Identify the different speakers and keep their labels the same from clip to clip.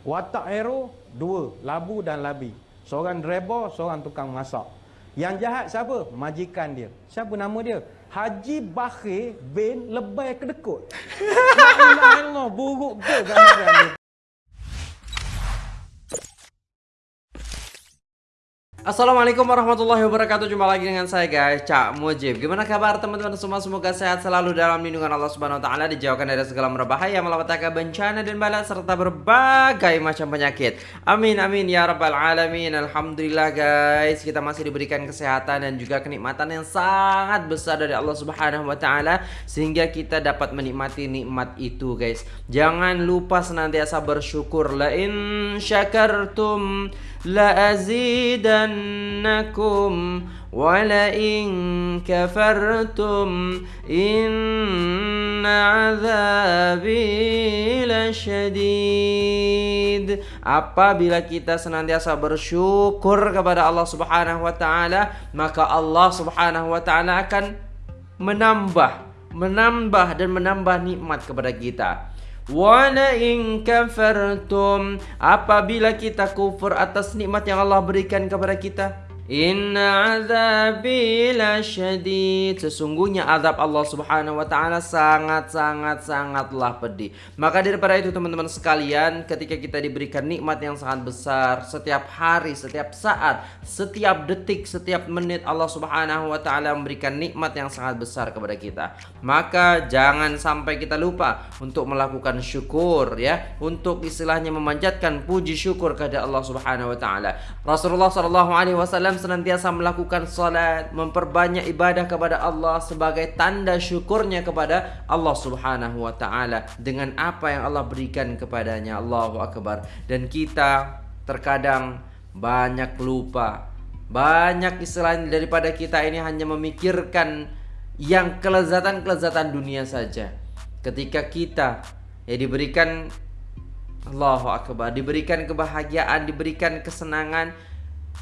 Speaker 1: Watak hero dua, labu dan labi. Seorang driver, seorang tukang masak. Yang jahat siapa? Majikan dia. Siapa nama dia? Haji Bakhir bin Lebay Kedekut. Illallah, buruk betul gambaran dia.
Speaker 2: Assalamualaikum warahmatullahi wabarakatuh. Jumpa lagi dengan saya guys Cak Mujib. Gimana kabar teman-teman semua? Semoga sehat selalu dalam lindungan Allah subhanahu wa ta'ala Dijauhkan dari segala merbahaya Malapetaka bencana dan bala Serta berbagai macam penyakit. Amin amin ya rabbal alamin. Alhamdulillah guys Kita masih diberikan kesehatan Dan juga kenikmatan yang sangat besar Dari Allah subhanahu wa ta'ala Sehingga kita dapat menikmati nikmat itu guys. Jangan lupa senantiasa bersyukur. La in syakartum لأزيدنكم ولئن كفرتم إن عذابي لشديد Apabila kita senantiasa bersyukur kepada Allah Subhanahu wa taala, maka Allah Subhanahu wa taala akan menambah, menambah dan menambah nikmat kepada kita. Wala in kafartum apabila kita kufur atas nikmat yang Allah berikan kepada kita Inna azabi la syadid. Sesungguhnya azab Allah subhanahu wa ta'ala sangat-sangat-sangatlah pedih. Maka daripada itu teman-teman sekalian Ketika kita diberikan nikmat yang sangat besar Setiap hari, setiap saat, setiap detik, setiap menit Allah subhanahu wa ta'ala memberikan nikmat yang sangat besar kepada kita. Maka jangan sampai kita lupa untuk melakukan syukur ya. Untuk istilahnya memanjatkan puji syukur kepada Allah subhanahu wa ta'ala. Rasulullah sallallahu alaihi wasallam senantiasa melakukan salat, memperbanyak ibadah kepada Allah sebagai tanda syukurnya kepada Allah Subhanahu wa taala dengan apa yang Allah berikan kepadanya. Allahu akbar. Dan kita terkadang banyak lupa. Banyak istilah daripada kita ini hanya memikirkan yang kelezatan-kelezatan dunia saja. Ketika kita ya diberikan Allahu akbar, diberikan kebahagiaan, diberikan kesenangan,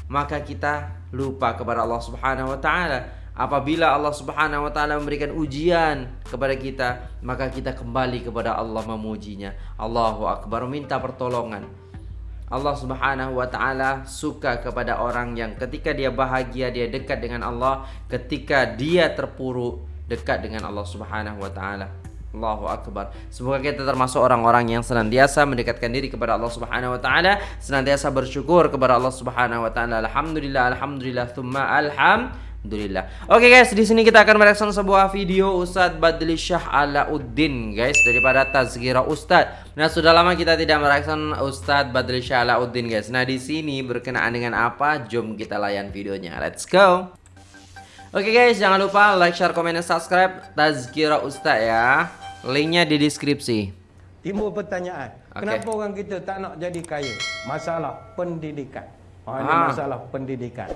Speaker 2: maka kita lupa kepada Allah Subhanahu wa taala. Apabila Allah Subhanahu wa taala memberikan ujian kepada kita, maka kita kembali kepada Allah memujinya. Allahu akbar minta pertolongan. Allah Subhanahu wa taala suka kepada orang yang ketika dia bahagia dia dekat dengan Allah, ketika dia terpuruk dekat dengan Allah Subhanahu wa taala. Allahu akbar. Semoga kita termasuk orang-orang yang senantiasa mendekatkan diri kepada Allah Subhanahu wa taala, senantiasa bersyukur kepada Allah Subhanahu wa taala. Alhamdulillah, alhamdulillah, thumma alhamdulillah. Oke okay guys, di sini kita akan mereaksi sebuah video Ustadz Badli Syah Alauddin guys daripada Tazkira Ustadz. Nah, sudah lama kita tidak mereaksi Ustadz Badli Syah Alauddin guys. Nah, di sini berkenaan dengan apa? Jom kita layan videonya. Let's go. Oke okay guys, jangan lupa like, share, komen, dan subscribe Tazkira Ustaz ya Linknya di deskripsi
Speaker 1: Timbul pertanyaan okay. Kenapa orang kita tak nak jadi kaya? Masalah pendidikan oh, Ini ah. masalah pendidikan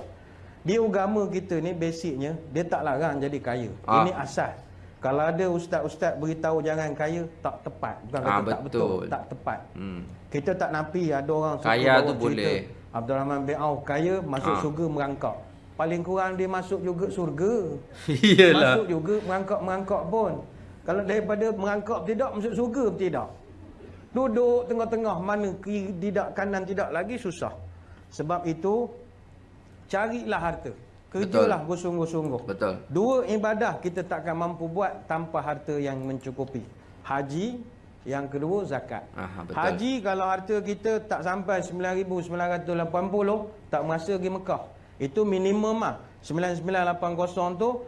Speaker 1: Di agama kita ni basicnya Dia tak larang jadi kaya ah. Ini asas Kalau ada ustaz-ustaz beritahu jangan kaya Tak tepat Bukan ah, kata betul. tak betul Tak tepat hmm. Kita tak napi ada orang
Speaker 2: Kaya tu boleh
Speaker 1: Abdul Rahman bin Auf kaya masuk ah. surga merangkak paling kurang dia masuk juga surga. Iyalah. Masuk juga merangkak-merangkak pun. Kalau daripada merangkak tidak masuk surga tidak. Duduk tengah-tengah mana kiri tidak kanan tidak lagi susah. Sebab itu carilah harta. Kerjalah bersungguh-sungguh.
Speaker 2: Betul.
Speaker 1: Dua ibadah kita takkan mampu buat tanpa harta yang mencukupi. Haji, yang kedua zakat. Aha, betul. Haji kalau harta kita tak sampai 9980 tak merasa pergi Mekah. Itu minimum ah. 9980 tu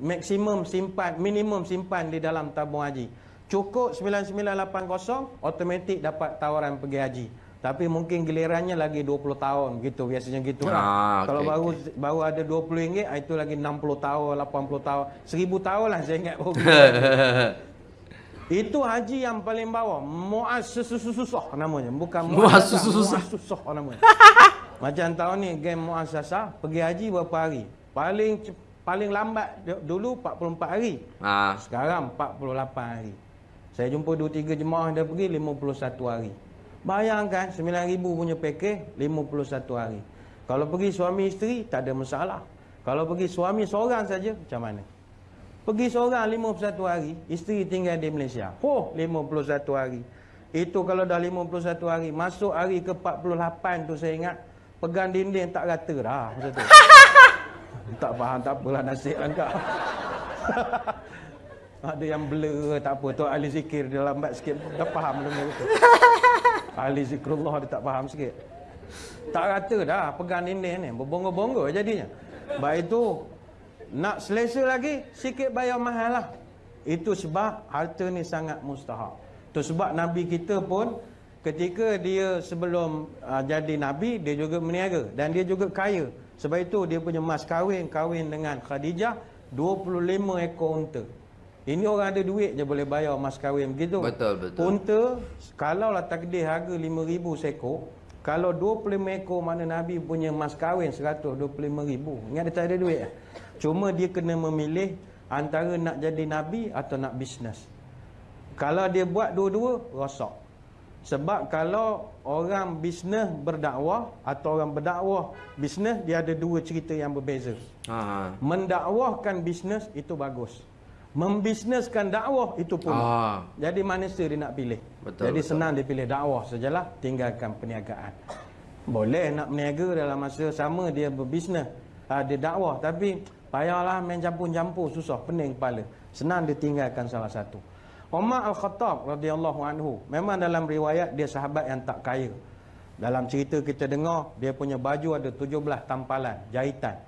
Speaker 1: maksimum simpan minimum simpan di dalam tabung haji. Cukup 9980 automatik dapat tawaran pergi haji. Tapi mungkin gilirannya lagi 20 tahun gitu biasanya gitu lah. Ah, Kalau okay, baru okay. baru ada 20 ringgit ah, itu lagi 60 tahun, 80 tahun, 1000 tahun lah saya ingat Itu haji yang paling bawah. Muaz susah namanya, bukan
Speaker 2: Muaz susah
Speaker 1: namanya. Macam tahun ni game muasasah pergi haji berapa hari? Paling paling lambat dulu 44 hari. Ha. Sekarang 48 hari. Saya jumpa 2 3 jemaah dah pergi 51 hari. Bayangkan 9000 punya pakej 51 hari. Kalau pergi suami isteri tak ada masalah. Kalau pergi suami seorang saja macam mana? Pergi seorang 51 hari, isteri tinggal di Malaysia. Oh, 51 hari. Itu kalau dah 51 hari. Masuk hari ke 48 tu saya ingat. Pegang dinding tak rata dah. Masa tu. tak faham, tak apalah nasib langkah. Ada yang blur, tak apa. Tu ahli zikir dia lambat sikit. Dah faham benda tu. Ahli zikrullah dia tak faham sikit. Tak rata dah pegang dinding ni. Berbongga-bongga jadinya. Baik itu, nak selesa lagi, sikit bayar mahal lah. Itu sebab harta ni sangat mustahak. Itu sebab Nabi kita pun ketika dia sebelum uh, jadi Nabi, dia juga meniaga. Dan dia juga kaya. Sebab itu dia punya mas kahwin, kahwin dengan Khadijah, 25 ekor unta. Ini orang ada duit je boleh bayar mas kahwin begitu.
Speaker 2: Betul, betul.
Speaker 1: Unta, kalau lah takdir harga 5,000 seekor, kalau 25 ekor mana Nabi punya mas kahwin 125 ribu. Ingat dia tak ada duit? Cuma dia kena memilih antara nak jadi Nabi atau nak bisnes. Kalau dia buat dua-dua, rosak. Sebab kalau orang bisnes berdakwah atau orang berdakwah bisnes, dia ada dua cerita yang berbeza. Ha. Mendakwahkan bisnes itu bagus. Membisneskan dakwah itu pun. Ha. Jadi manusia dia nak pilih. Betul, Jadi betul. senang dia pilih dakwah sajalah, tinggalkan perniagaan. Boleh nak berniaga dalam masa sama dia berbisnes, ha, dia dakwah tapi payahlah main campur-campur susah, pening kepala. Senang dia tinggalkan salah satu. Umar Al-Khattab radhiyallahu anhu, memang dalam riwayat dia sahabat yang tak kaya. Dalam cerita kita dengar, dia punya baju ada 17 tampalan, jahitan.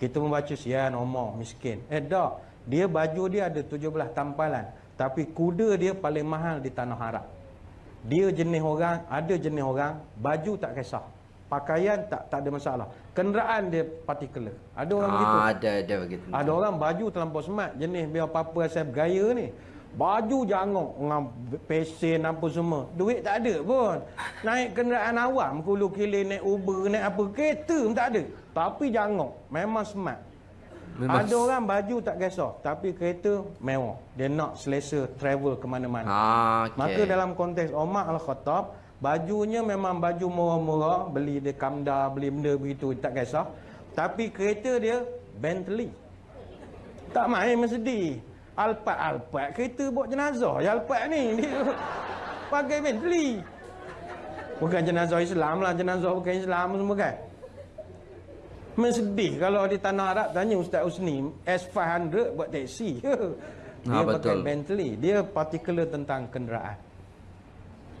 Speaker 1: Kita membaca sian Umar miskin. Eh tak, dia baju dia ada 17 tampalan. Tapi kuda dia paling mahal di tanah Arab. Dia jenis orang, ada jenis orang, baju tak kisah. Pakaian tak tak ada masalah. Kenderaan dia particular. Ada orang ah, begitu.
Speaker 2: Ada, ada begitu.
Speaker 1: Ada orang baju terlampau smart. Jenis biar apa-apa asal bergaya ni. Baju jangok dengan pesen apa semua. Duit tak ada pun. Naik kenderaan awam, kulu kilir naik Uber, naik apa. Kereta pun tak ada. Tapi jangok. Memang smart. Memang. Ada orang baju tak kisah tapi kereta mewah. Dia nak selesa travel ke mana-mana. Ah, okay. Maka dalam konteks Umar Al-Khattab, bajunya memang baju murah-murah, beli dia kamda, beli benda begitu tak kisah. Tapi kereta dia Bentley. Tak main Mercedes. Alphard kereta buat jenazah. Ya Alphard ni dia pakai Bentley. Bukan jenazah Islam lah, jenazah bukan Islam semua kan. Mesedih kalau di tanah Arab tanya Ustaz Usni S500 buat taksi ke? Dia ha, pakai. Bentley. Dia particular tentang kenderaan.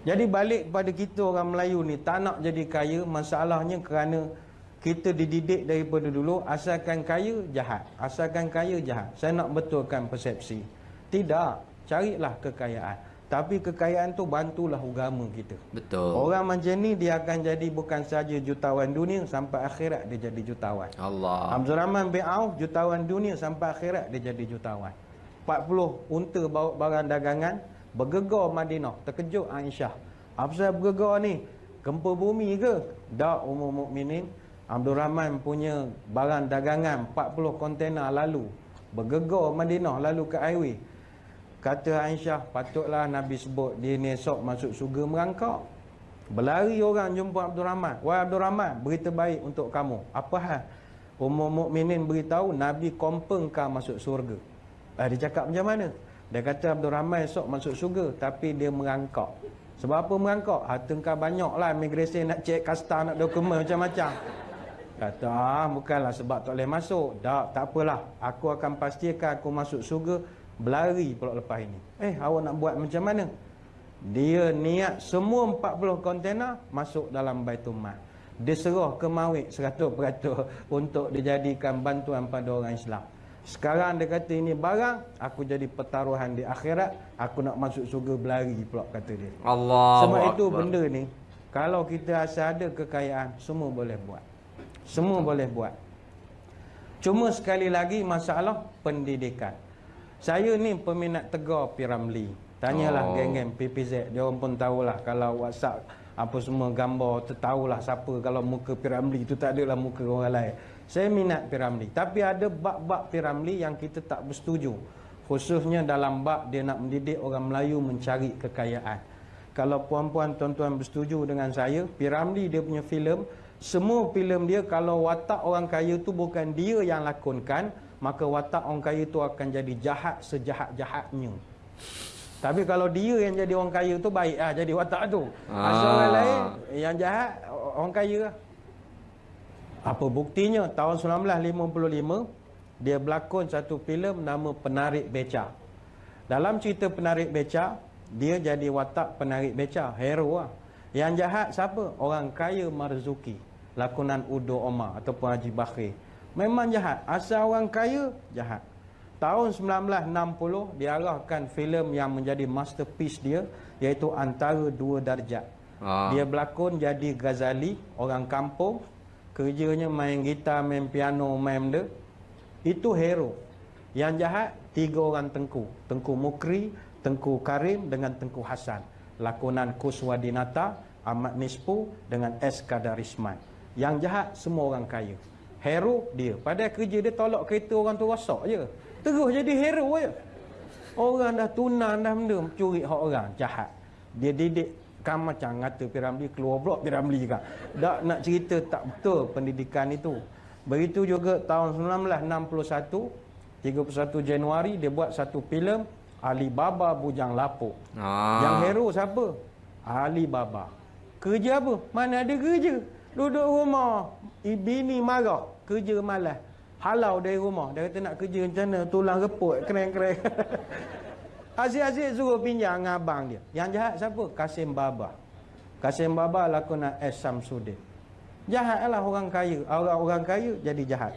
Speaker 1: Jadi balik kepada kita orang Melayu ni tak nak jadi kaya masalahnya kerana kita dididik daripada dulu asalkan kaya jahat. Asalkan kaya jahat. Saya nak betulkan persepsi. Tidak, carilah kekayaan. Tapi kekayaan tu bantulah agama kita.
Speaker 2: Betul.
Speaker 1: Orang macam ni dia akan jadi bukan saja jutawan dunia sampai akhirat dia jadi jutawan.
Speaker 2: Allah.
Speaker 1: Abdul Rahman bin Auf jutawan dunia sampai akhirat dia jadi jutawan. 40 unta bawa barang dagangan bergegar Madinah. Terkejut Aisyah. Apa sebab bergegar ni? Gempa bumi ke? Tak umum mukminin. Abdul Rahman punya barang dagangan 40 kontena lalu bergegar Madinah lalu ke highway Kata Aisyah, patutlah Nabi sebut dia ni esok masuk surga merangkak. Berlari orang jumpa Abdul Rahman. Wahai Abdul Rahman, berita baik untuk kamu. Apa hal? Umum mukminin beritahu Nabi confirm kau masuk surga. Eh, dia cakap macam mana? Dia kata Abdul Rahman esok masuk surga tapi dia merangkak. Sebab apa merangkak? Harta kau banyak lah nak cek kasta nak dokumen macam-macam. Kata ah, bukanlah sebab tak boleh masuk. Tak, tak apalah. Aku akan pastikan aku masuk surga Berlari pula lepas ini. Eh, awak nak buat macam mana? Dia niat semua 40 kontena masuk dalam Baitul Mal. Dia serah ke Mawik 100% untuk dijadikan bantuan pada orang Islam. Sekarang dia kata ini barang, aku jadi pertaruhan di akhirat, aku nak masuk surga berlari pula kata dia.
Speaker 2: Allah.
Speaker 1: Sebab itu benda ni, kalau kita asal ada kekayaan, semua boleh buat. Semua boleh buat. Cuma sekali lagi masalah pendidikan. Saya ni peminat tegar Piramli. Tanyalah oh. geng-geng PPZ. Dia orang pun tahulah kalau WhatsApp apa semua gambar tahulah siapa kalau muka Piramli itu tak adalah muka orang lain. Saya minat Piramli. Tapi ada bab-bab Piramli yang kita tak bersetuju. Khususnya dalam bab dia nak mendidik orang Melayu mencari kekayaan. Kalau puan-puan tuan-tuan bersetuju dengan saya, Piramli dia punya filem, semua filem dia kalau watak orang kaya tu bukan dia yang lakonkan, maka watak orang kaya itu akan jadi jahat sejahat-jahatnya. Tapi kalau dia yang jadi orang kaya tu baik lah jadi watak tu. Ah. Asal orang lain yang jahat orang kaya lah. Apa buktinya tahun 1955 dia berlakon satu filem nama Penarik Beca. Dalam cerita Penarik Beca dia jadi watak penarik beca, hero lah. Yang jahat siapa? Orang kaya Marzuki. Lakonan Udo Omar ataupun Haji Bakhir. Memang jahat. Asal orang kaya, jahat. Tahun 1960 diarahkan filem yang menjadi masterpiece dia iaitu Antara Dua Darjat. Ah. Dia berlakon jadi Ghazali, orang kampung, kerjanya main gitar, main piano, main benda. Itu hero. Yang jahat tiga orang tengku, Tengku Mukri, Tengku Karim dengan Tengku Hasan. Lakonan Kuswadinata, Ahmad Nispu dengan S. Kadarisman. Yang jahat semua orang kaya. Hero dia. Pada kerja dia tolak kereta orang tu rosak je. Terus jadi hero je. Orang dah tunan dah benda curi hak orang. Jahat. Dia didik kan macam ngata Piramli keluar blok Piramli juga. Tak nak cerita tak betul pendidikan itu. Begitu juga tahun 1961 31 Januari dia buat satu filem Alibaba Bujang Lapuk. Ah. Yang hero siapa? Alibaba. Kerja apa? Mana ada kerja? Duduk rumah. Bini marah. Kerja malas halau dari rumah. Dia kata nak kerja macam mana, tulang reput, keren-keren. Asyik-asyik suruh pinjam dengan abang dia. Yang jahat siapa? Kasim Baba. Kasim Baba lakonan S. Samsudin. Jahatlah orang kaya. Orang-orang kaya jadi jahat.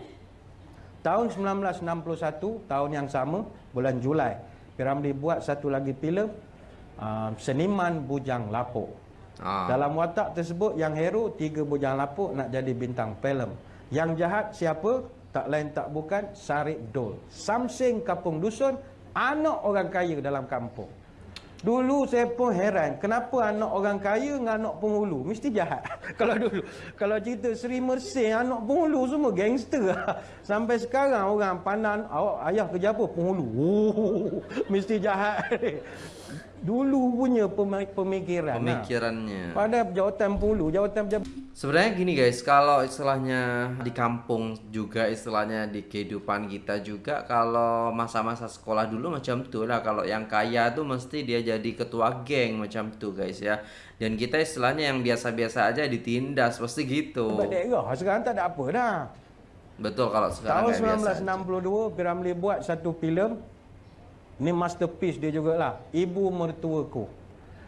Speaker 1: Tahun 1961, tahun yang sama, bulan Julai, Piramli buat satu lagi filem uh, Seniman Bujang Lapuk. Ah. Dalam watak tersebut, yang hero tiga bujang lapuk nak jadi bintang filem. Yang jahat siapa? tak lain tak bukan Sarip Dol. Samsing kampung dusun, anak orang kaya dalam kampung. Dulu saya pun heran, kenapa anak orang kaya dengan anak penghulu? Mesti jahat. kalau dulu, kalau cerita Seri Mersing, anak penghulu semua gangster. Sampai sekarang orang pandang, awak ayah kerja apa? Penghulu. Mesti jahat. Dulu punya pemikiran.
Speaker 2: Pemikirannya.
Speaker 1: Nah. Pada jawatan pulu, jawatan pejabat.
Speaker 2: Sebenarnya gini guys, kalau istilahnya di kampung juga istilahnya di kehidupan kita juga kalau masa-masa sekolah dulu macam tuh lah kalau yang kaya tuh mesti dia jadi ketua geng macam tuh guys ya. Dan kita istilahnya yang biasa-biasa aja ditindas pasti gitu.
Speaker 1: Berdeka, sekarang tak ada apa dah.
Speaker 2: Betul kalau sekarang
Speaker 1: Tahun 1962 Piramli buat satu filem Ni masterpiece dia jugalah. Ibu mertuaku.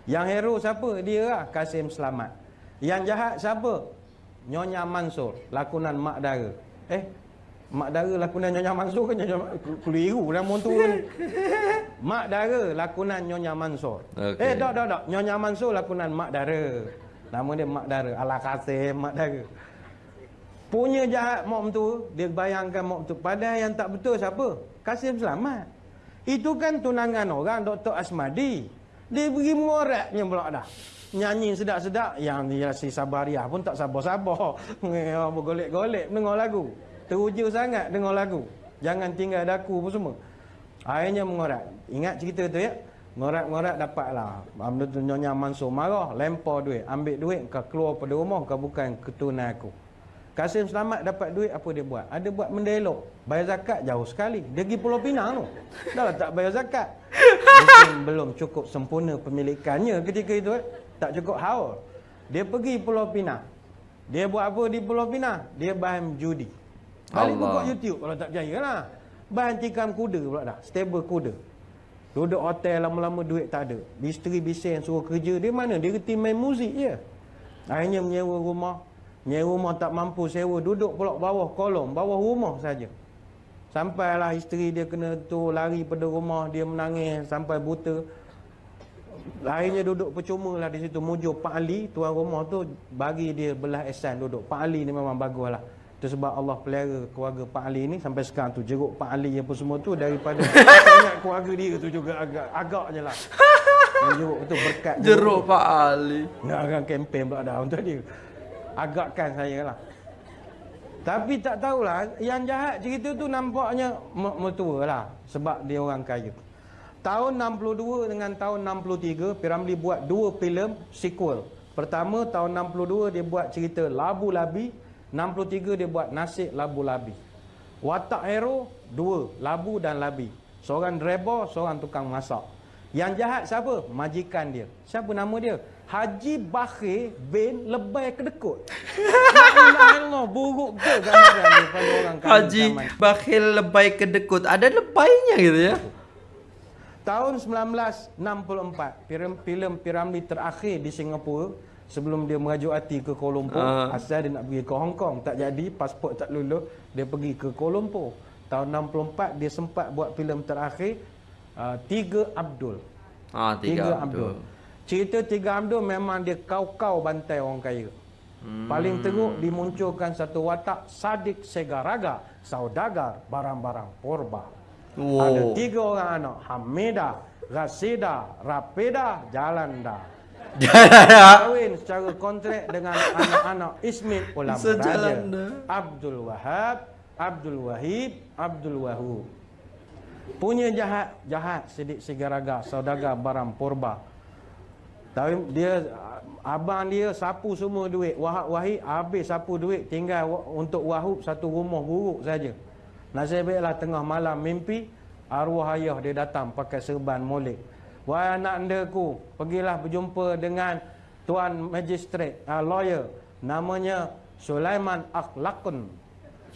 Speaker 1: Yang hero siapa? Dia lah. Kasim Selamat. Yang jahat siapa? Nyonya Mansur. Lakonan Mak Dara. Eh? Mak Dara lakonan Nyonya Mansur kan? Nyonya Keliru nama tu Mak Dara lakonan Nyonya Mansur. Okay. Eh, tak, tak, tak. Nyonya Mansur lakonan Mak Dara. Nama dia Mak Dara. Ala Kasim Mak Dara. Punya jahat mak tu, dia bayangkan mak tu. Padahal yang tak betul siapa? Kasim Selamat. Itu kan tunangan orang Dr. Asmadi. Dia pergi mengoraknya pula dah. Nyanyi sedap-sedap. Yang dia si Sabariah pun tak sabar-sabar. Bergolek-golek dengar lagu. Teruja sangat dengar lagu. Jangan tinggal daku pun semua. Akhirnya mengorak. Ingat cerita tu ya? Ngorak-ngorak dapatlah. Benda tu Nyonya Mansur marah. Lempar duit. Ambil duit. Kau keluar pada rumah. Kau bukan ketunan aku. Kasim Selamat dapat duit apa dia buat? Ada buat mendelok. Bayar zakat jauh sekali. Dia pergi Pulau Pinang tu. Dah tak bayar zakat. Mungkin belum cukup sempurna pemilikannya ketika itu. Eh. Tak cukup haul. Dia pergi Pulau Pinang. Dia buat apa di Pulau Pinang? Dia bahan judi. Balik buka YouTube kalau tak percaya lah. Bahan tikam kuda pula dah. Stable kuda. Duduk hotel lama-lama duit tak ada. Isteri bising suruh kerja. Dia mana? Dia reti main muzik je. Akhirnya menyewa rumah. Nyewa rumah tak mampu sewa duduk pula bawah kolom, bawah rumah saja. Sampailah isteri dia kena tu lari pada rumah, dia menangis sampai buta. Akhirnya duduk percuma lah di situ mujur Pak Ali, tuan rumah tu bagi dia belah esan duduk. Pak Ali ni memang bagus lah. Itu sebab Allah pelihara keluarga Pak Ali ni sampai sekarang tu jeruk Pak Ali apa semua tu daripada ingat keluarga dia tu juga agak agak je lah. Jeruk tu berkat
Speaker 2: jeruk, jeruk Pak Ali.
Speaker 1: Nak akan kempen pula dah untuk dia agakkan saya lah. Tapi tak tahulah, yang jahat cerita tu nampaknya mertua lah. Sebab dia orang kaya. Tahun 62 dengan tahun 63, Piramli buat dua filem sequel. Pertama, tahun 62 dia buat cerita Labu Labi. 63 dia buat Nasib Labu Labi. Watak hero, dua. Labu dan Labi. Seorang driver, seorang tukang masak. Yang jahat siapa? Majikan dia. Siapa nama dia? Haji Bakhir bin Lebay Kedekut. Allah, buruk ke gambaran dia pada orang
Speaker 2: kaya Haji. Bakhir Lebay Kedekut. Ada lebaynya gitu ya?
Speaker 1: Tahun 1964, filem Piramli terakhir di Singapura sebelum dia merajuk hati ke Kuala Lumpur, uh. asal dia nak pergi ke Hong Kong, tak jadi, pasport tak lulus, dia pergi ke Kuala Lumpur. Tahun 64 dia sempat buat filem terakhir uh, Tiga Abdul.
Speaker 2: Ah, Tiga, Tiga Abdul. Abdul.
Speaker 1: Cerita Tiga Abdul memang dia kau-kau bantai orang kaya. Hmm. Paling teruk dimunculkan satu watak sadik segaraga, saudagar, barang-barang porba. Wow. Ada tiga orang anak, Hamidah, Rasida, Rapida, Jalanda. Kahwin secara kontrak dengan anak-anak Ismail Ulama Raja. Abdul Wahab, Abdul Wahib, Abdul Wahub. Punya jahat, jahat sedik segaraga, saudagar barang porba. Tapi dia abang dia sapu semua duit. Wahab Wahid habis sapu duit, tinggal untuk Wahub satu rumah buruk saja. Nasib baiklah tengah malam mimpi arwah ayah dia datang pakai serban molek. Wahai anak andaku, pergilah berjumpa dengan tuan magistrate, uh, lawyer namanya Sulaiman Akhlakun.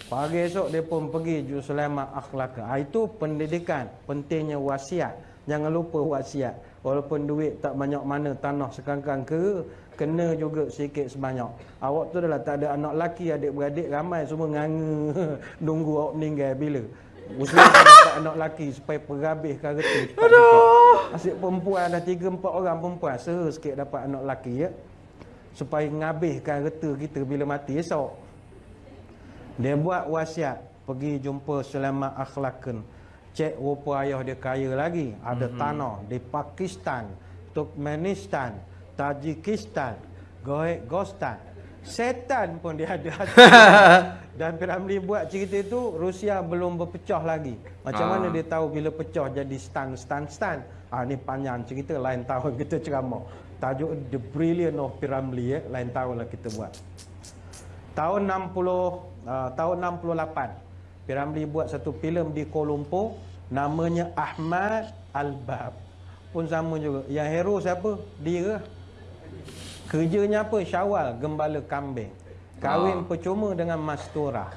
Speaker 1: Pagi esok dia pun pergi Ju Sulaiman Akhlak. Ha, itu pendidikan, pentingnya wasiat. Jangan lupa wasiat. Walaupun duit tak banyak mana tanah sekangkang ke, kena juga sikit sebanyak. Awak tu dah tak ada anak laki, adik-beradik ramai semua nganga nunggu awak meninggal bila. Muslim dapat anak laki supaya perhabis kereta. Aduh. Asyik perempuan ada 3 4 orang perempuan, seha sikit dapat anak laki ya. Supaya ngabiskan kereta kita bila mati esok. Dia buat wasiat pergi jumpa Sulaiman Akhlakun. Cek rupa ayah dia kaya lagi. Ada mm-hmm. tanah di Pakistan, Turkmenistan, Tajikistan, Gostan. Setan pun dia ada. Dan Piramli buat cerita itu Rusia belum berpecah lagi. Macam ah. mana dia tahu bila pecah jadi stan stan stan. Ah ni panjang cerita lain tahun kita ceramah. Tajuk The Brilliant of Piramli ya, lain tahun lah kita buat. Tahun 60 uh, tahun 68 Piramli buat satu filem di Kuala Lumpur namanya Ahmad Al-Bab pun sama juga. Yang hero siapa? Dia. Kerjanya apa? Syawal gembala kambing. Kahwin oh. percuma dengan Mastura.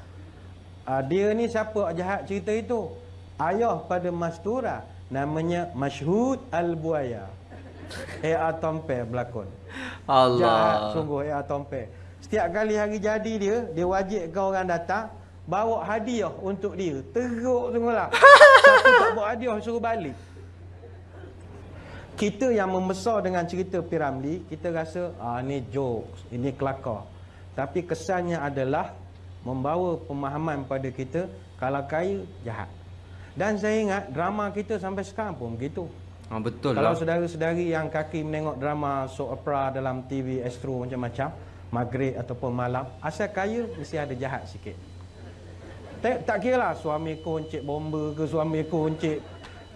Speaker 1: Uh, dia ni siapa jahat cerita itu? Ayah pada Mastura namanya Mashhud Al-Buaya. Ea Tompe berlakon. Allah. Jahat sungguh Ea Tompe Setiap kali hari jadi dia, dia wajib kau orang datang, bawa hadiah untuk dia. Teruk sungguhlah. Siapa tak bawa hadiah suruh balik. Kita yang membesar dengan cerita Piramli, kita rasa, ah ni jokes, ini kelakar. Tapi kesannya adalah membawa pemahaman pada kita, kalau kaya, jahat. Dan saya ingat drama kita sampai sekarang pun begitu.
Speaker 2: Ah, betul
Speaker 1: Kalau lah. saudara-saudari yang kaki menengok drama soap opera dalam TV Astro macam-macam, maghrib ataupun malam asal kaya mesti ada jahat sikit. Tak, tak kira lah suami ku encik bomba ke suami ku encik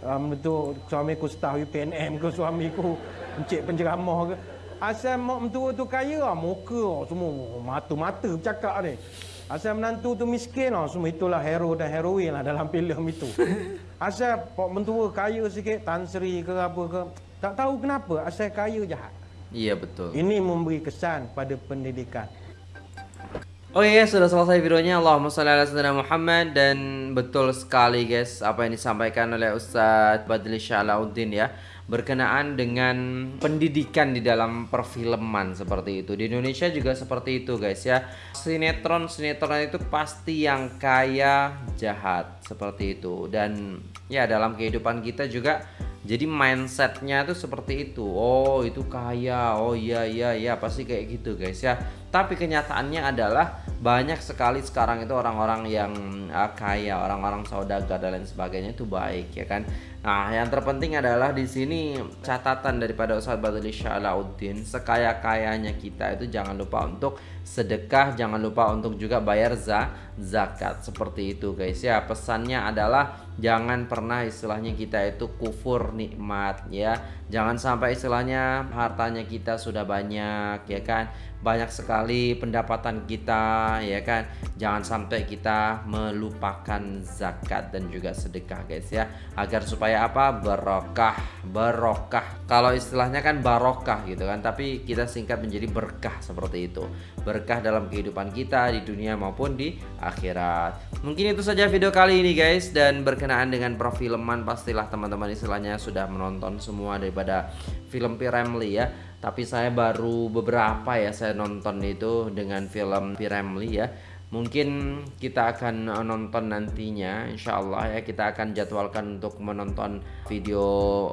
Speaker 1: um, tu, suami ku staff UPNM ke suami ku encik penceramah ke. Asal mak mentua tu kaya lah muka lah semua mata-mata bercakap ni. Asal menantu tu miskin lah semua itulah hero dan heroin lah dalam filem itu. Asal pak mentua kaya sikit Tan Sri ke apa ke tak tahu kenapa asal kaya jahat
Speaker 2: Iya betul.
Speaker 1: Ini memberi kesan pada pendidikan.
Speaker 2: Oh iya sudah selesai videonya Allahumma salli ala sayyidina Muhammad dan betul sekali guys apa yang disampaikan oleh Ustadz Badli Syalauddin ya berkenaan dengan pendidikan di dalam perfilman seperti itu. Di Indonesia juga seperti itu guys ya. Sinetron sinetron itu pasti yang kaya jahat seperti itu dan ya dalam kehidupan kita juga jadi mindsetnya tuh seperti itu. Oh itu kaya. Oh iya iya iya. Pasti kayak gitu guys ya tapi kenyataannya adalah banyak sekali sekarang itu orang-orang yang uh, kaya orang-orang saudagar dan lain sebagainya itu baik ya kan? Nah yang terpenting adalah di sini catatan daripada Ustaz Badali Syalauddin sekaya kayanya kita itu jangan lupa untuk sedekah jangan lupa untuk juga bayar za zakat. Seperti itu guys ya. Pesannya adalah jangan pernah istilahnya kita itu kufur nikmat ya. Jangan sampai istilahnya hartanya kita sudah banyak ya kan banyak sekali pendapatan kita ya kan? Jangan sampai kita melupakan zakat dan juga sedekah guys ya. Agar supaya apa? Barokah barokah. Kalau istilahnya kan barokah gitu kan tapi kita singkat menjadi berkah seperti itu. Berkah dalam kehidupan kita di dunia maupun di akhirat. Mungkin itu saja video kali ini guys. Dan berkenaan dengan perfilman pastilah teman-teman istilahnya sudah menonton semua daripada film Piramli ya tapi saya baru beberapa ya saya nonton itu dengan film Piramli ya. Mungkin kita akan nonton nantinya Insya Allah ya. Kita akan jadwalkan untuk menonton video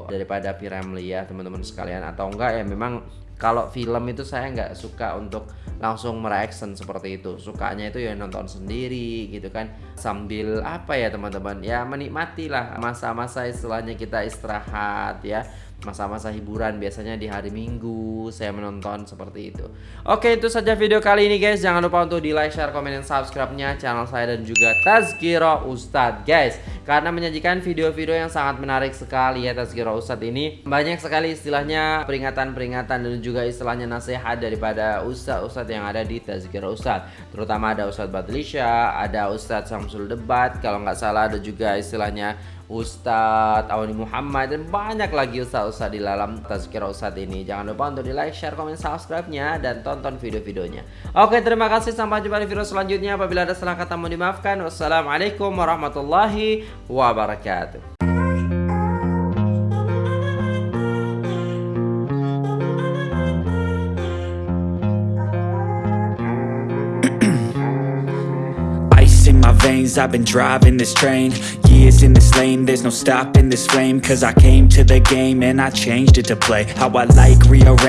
Speaker 2: daripada Piramli ya teman-teman sekalian. Atau enggak ya memang kalau film itu saya nggak suka untuk langsung mereaction seperti itu. Sukanya itu ya nonton sendiri gitu kan. Sambil apa ya teman-teman? Ya menikmati lah masa-masa istilahnya kita istirahat ya masa-masa hiburan biasanya di hari Minggu saya menonton seperti itu. Oke, itu saja video kali ini guys. Jangan lupa untuk di like, share, komen, dan subscribe-nya channel saya dan juga Tazkiro Ustadz guys. Karena menyajikan video-video yang sangat menarik sekali ya Tazkiro Ustadz ini. Banyak sekali istilahnya peringatan-peringatan dan juga istilahnya nasihat daripada ustadz-ustadz yang ada di Tazkiro Ustadz. Terutama ada Ustadz Batlisha, ada Ustadz Samsul Debat, kalau nggak salah ada juga istilahnya Ustadz Awani Muhammad dan banyak lagi ustadz-ustadz di dalam Tazkirah Ustadz ini. Jangan lupa untuk di like, share, komen, subscribe-nya dan tonton video-videonya. Oke terima kasih. Sampai jumpa di video selanjutnya. Apabila ada salah kata mohon dimaafkan. Wassalamualaikum warahmatullahi wabarakatuh
Speaker 3: veins I've been driving this train. Years in this lane There's no stopping this flame. Cause I came to the game And I changed it to play. How I like rearrange